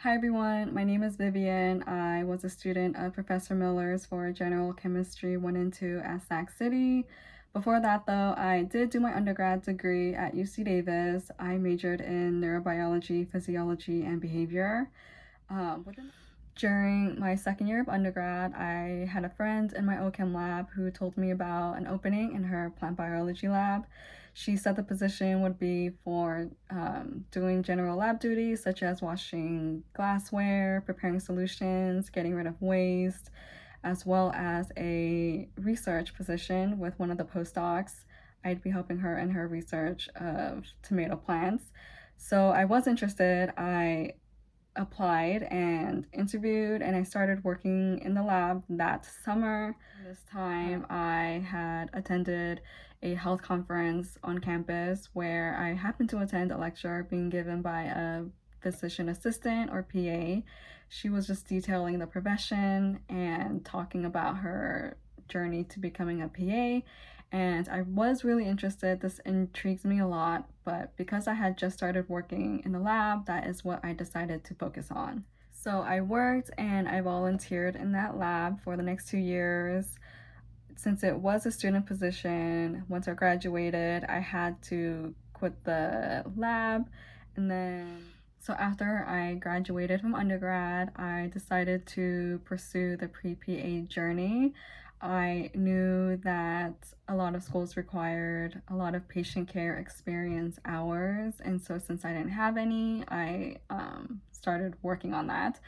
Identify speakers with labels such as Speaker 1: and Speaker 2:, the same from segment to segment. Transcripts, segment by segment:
Speaker 1: Hi everyone, my name is Vivian. I was a student of Professor Miller's for General Chemistry 1 and 2 at Sac City. Before that though, I did do my undergrad degree at UC Davis. I majored in neurobiology, physiology, and behavior. Um, during my second year of undergrad, I had a friend in my OChem lab who told me about an opening in her plant biology lab. She said the position would be for um, doing general lab duties such as washing glassware, preparing solutions, getting rid of waste, as well as a research position with one of the postdocs. I'd be helping her in her research of tomato plants. So I was interested. I applied and interviewed and I started working in the lab that summer. This time uh-huh. I had attended a health conference on campus where I happened to attend a lecture being given by a physician assistant or PA. She was just detailing the profession and talking about her journey to becoming a PA and I was really interested. This intrigues me a lot, but because I had just started working in the lab, that is what I decided to focus on. So I worked and I volunteered in that lab for the next two years. Since it was a student position, once I graduated, I had to quit the lab and then so after I graduated from undergrad, I decided to pursue the pre-PA journey. I knew that a lot of schools required a lot of patient care experience hours. And so since I didn't have any, I um, started working on that.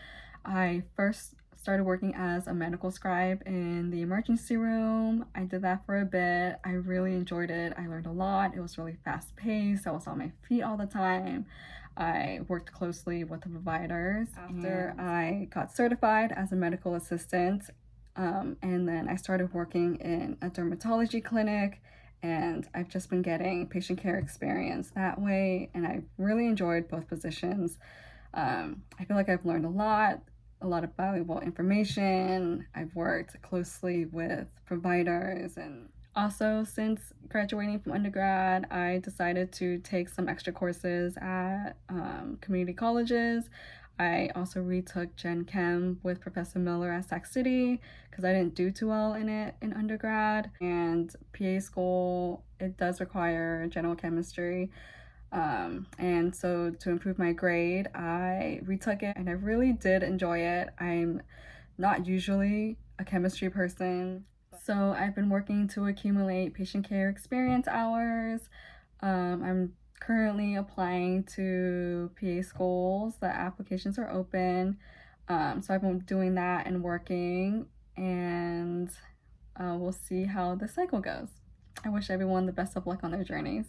Speaker 1: I first started working as a medical scribe in the emergency room. I did that for a bit. I really enjoyed it. I learned a lot. It was really fast paced. I was on my feet all the time. I worked closely with the providers. After I got certified as a medical assistant, um, and then I started working in a dermatology clinic and I've just been getting patient care experience that way and I really enjoyed both positions. Um, I feel like I've learned a lot, a lot of valuable information. I've worked closely with providers and also since graduating from undergrad, I decided to take some extra courses at um, community colleges. I also retook Gen Chem with Professor Miller at Sac City because I didn't do too well in it in undergrad. And PA school, it does require general chemistry. Um, and so to improve my grade, I retook it and I really did enjoy it. I'm not usually a chemistry person. So I've been working to accumulate patient care experience hours. Um, I'm currently applying to PA schools. The applications are open. Um, so I've been doing that and working and uh, we'll see how the cycle goes. I wish everyone the best of luck on their journeys.